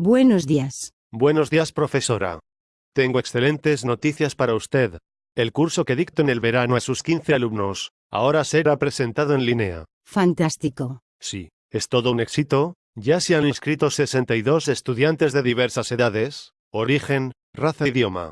Buenos días. Buenos días, profesora. Tengo excelentes noticias para usted. El curso que dicto en el verano a sus 15 alumnos, ahora será presentado en línea. Fantástico. Sí, es todo un éxito. Ya se han inscrito 62 estudiantes de diversas edades, origen, raza e idioma.